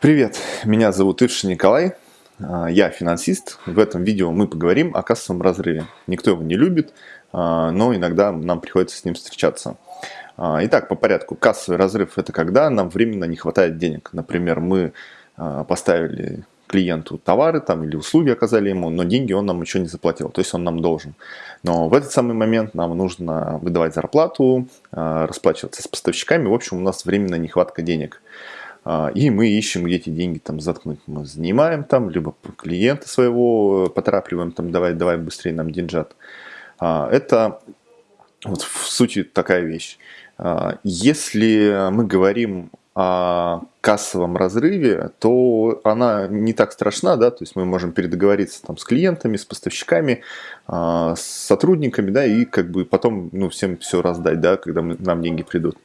Привет, меня зовут Ившин Николай, а, я финансист. В этом видео мы поговорим о кассовом разрыве. Никто его не любит, а, но иногда нам приходится с ним встречаться. А, итак, по порядку. Кассовый разрыв – это когда нам временно не хватает денег. Например, мы поставили клиенту товары там, или услуги оказали ему, но деньги он нам еще не заплатил, то есть он нам должен. Но в этот самый момент нам нужно выдавать зарплату, расплачиваться с поставщиками, в общем, у нас временная нехватка денег. А, и мы ищем, где эти деньги там заткнуть. Мы занимаем там, либо клиента своего поторапливаем, там, давай, давай быстрее нам деньжат. А, это вот в сути такая вещь. А, если мы говорим кассовом разрыве, то она не так страшна, да, то есть мы можем передоговориться там с клиентами, с поставщиками, с сотрудниками, да, и как бы потом, ну, всем все раздать, да, когда мы, нам деньги придут.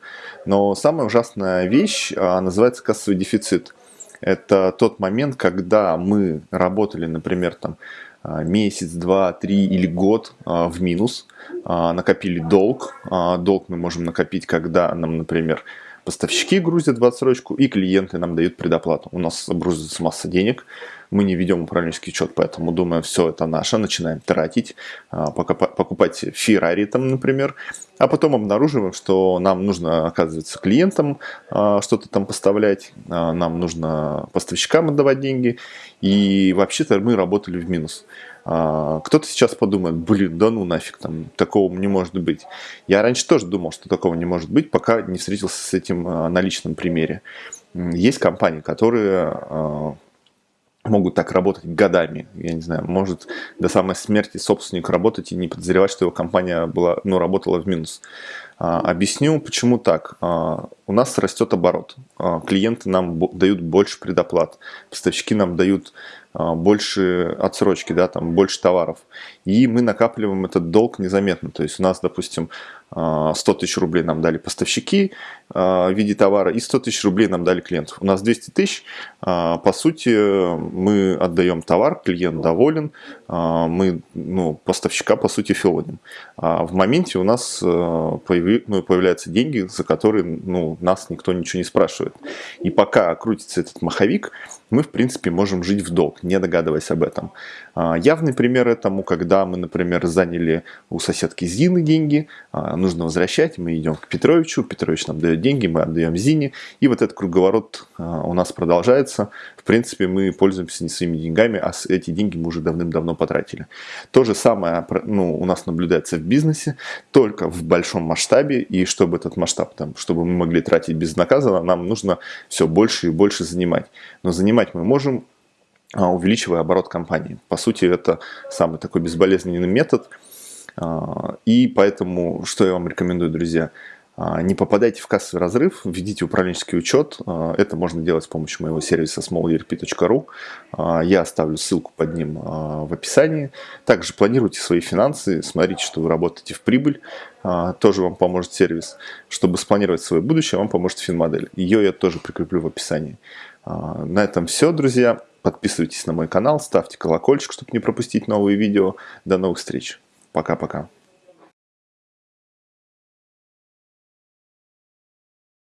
Но самая ужасная вещь называется кассовый дефицит. Это тот момент, когда мы работали, например, там, месяц, два, три или год в минус, накопили долг. Долг мы можем накопить, когда нам, например, Поставщики грузят в отсрочку и клиенты нам дают предоплату. У нас грузится масса денег, мы не ведем управленческий учет, поэтому думаем, все это наше, начинаем тратить, а, покупать Феррари там, например, а потом обнаруживаем, что нам нужно, оказывается, клиентам а, что-то там поставлять, а, нам нужно поставщикам отдавать деньги, и вообще-то мы работали в минус. Кто-то сейчас подумает, блин, да ну нафиг, там такого не может быть. Я раньше тоже думал, что такого не может быть, пока не встретился с этим на личном примере. Есть компании, которые могут так работать годами. Я не знаю, может до самой смерти собственник работать и не подозревать, что его компания была, ну, работала в минус. А, объясню, почему так. А, у нас растет оборот. А, клиенты нам дают больше предоплат, поставщики нам дают а, больше отсрочки, да, там больше товаров. И мы накапливаем этот долг незаметно. То есть у нас, допустим, 100 а, тысяч рублей нам дали поставщики а, в виде товара и 100 тысяч рублей нам дали клиентов. У нас 200 тысяч, по сути, мы отдаем товар, клиент доволен, мы ну, поставщика, по сути, филоним. В моменте у нас появи, ну, появляются деньги, за которые ну, нас никто ничего не спрашивает. И пока крутится этот маховик, мы, в принципе, можем жить в долг, не догадываясь об этом. Явный пример этому, когда мы, например, заняли у соседки Зины деньги, нужно возвращать, мы идем к Петровичу, Петрович нам дает деньги, мы отдаем Зине, и вот этот круговорот а, у нас продолжается. В принципе, мы пользуемся не своими деньгами, а эти деньги мы уже давным-давно потратили. То же самое ну, у нас наблюдается в бизнесе, только в большом масштабе, и чтобы этот масштаб, там, чтобы мы могли тратить безнаказанно, нам нужно все больше и больше занимать. Но занимать мы можем а, увеличивая оборот компании. По сути, это самый такой безболезненный метод – а, и поэтому, что я вам рекомендую, друзья, а, не попадайте в кассовый разрыв, введите управленческий учет. А, это можно делать с помощью моего сервиса smallerp.ru. Я оставлю ссылку под ним в описании. Также планируйте свои финансы, смотрите, что вы работаете в прибыль. Тоже вам поможет сервис. Чтобы спланировать свое будущее, вам поможет финмодель. Ее я тоже прикреплю в описании. На этом все, друзья. Подписывайтесь на мой канал, ставьте колокольчик, чтобы не пропустить новые видео. До новых встреч! Пока-пока.